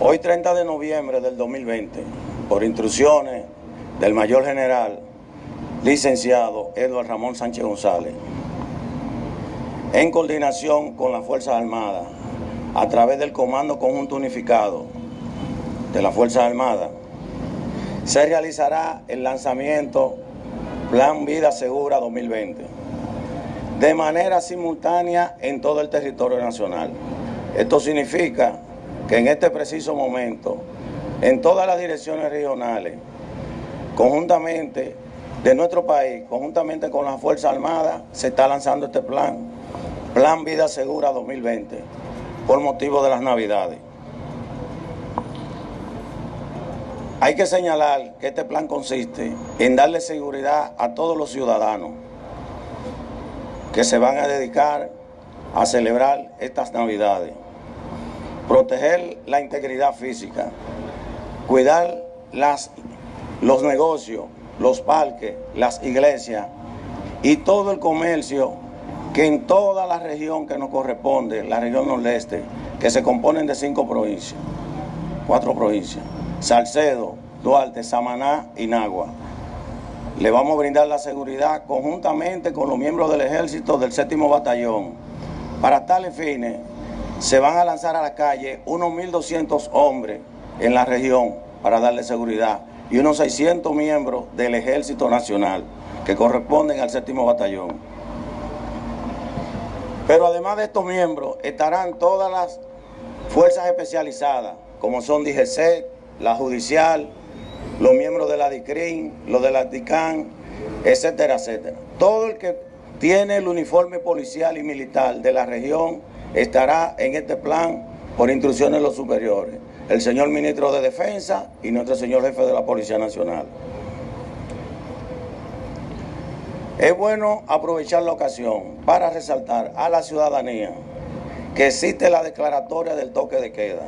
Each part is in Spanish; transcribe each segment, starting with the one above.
Hoy 30 de noviembre del 2020, por instrucciones del mayor general licenciado Eduardo Ramón Sánchez González, en coordinación con las Fuerzas Armadas, a través del Comando Conjunto Unificado de las Fuerzas Armadas, se realizará el lanzamiento Plan Vida Segura 2020 de manera simultánea en todo el territorio nacional. Esto significa que en este preciso momento, en todas las direcciones regionales, conjuntamente de nuestro país, conjuntamente con las Fuerzas Armadas, se está lanzando este plan, Plan Vida Segura 2020, por motivo de las Navidades. Hay que señalar que este plan consiste en darle seguridad a todos los ciudadanos que se van a dedicar a celebrar estas Navidades proteger la integridad física, cuidar las, los negocios, los parques, las iglesias y todo el comercio que en toda la región que nos corresponde, la región nordeste, que se componen de cinco provincias, cuatro provincias, Salcedo, Duarte, Samaná y Nagua. Le vamos a brindar la seguridad conjuntamente con los miembros del ejército del séptimo batallón. Para tales fines, se van a lanzar a la calle unos 1.200 hombres en la región para darle seguridad y unos 600 miembros del Ejército Nacional que corresponden al séptimo batallón. Pero además de estos miembros estarán todas las fuerzas especializadas, como son DGC, la judicial, los miembros de la DICRIN, los de la DICAN, etcétera, etcétera. Todo el que tiene el uniforme policial y militar de la región estará en este plan por instrucciones de los superiores, el señor ministro de Defensa y nuestro señor jefe de la Policía Nacional. Es bueno aprovechar la ocasión para resaltar a la ciudadanía que existe la declaratoria del toque de queda.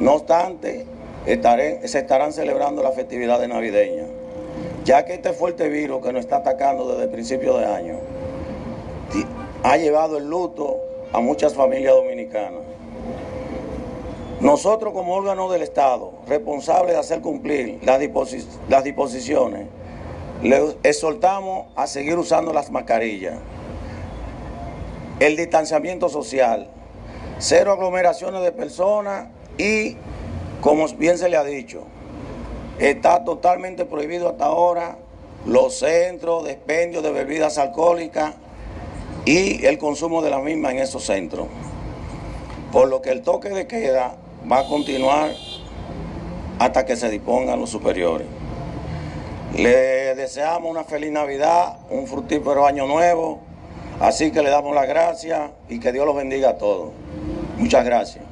No obstante, se estarán celebrando las festividades navideñas, ya que este fuerte virus que nos está atacando desde el principio de año ha llevado el luto a muchas familias dominicanas. Nosotros como órgano del Estado, responsables de hacer cumplir las, disposiciones, le exhortamos a seguir usando las mascarillas, el distanciamiento social, cero aglomeraciones de personas y, como bien se le ha dicho, está totalmente prohibido hasta ahora los centros de expendio de bebidas alcohólicas y el consumo de la misma en esos centros. Por lo que el toque de queda va a continuar hasta que se dispongan los superiores. Le deseamos una feliz Navidad, un fructífero año nuevo, así que le damos las gracias y que Dios los bendiga a todos. Muchas gracias.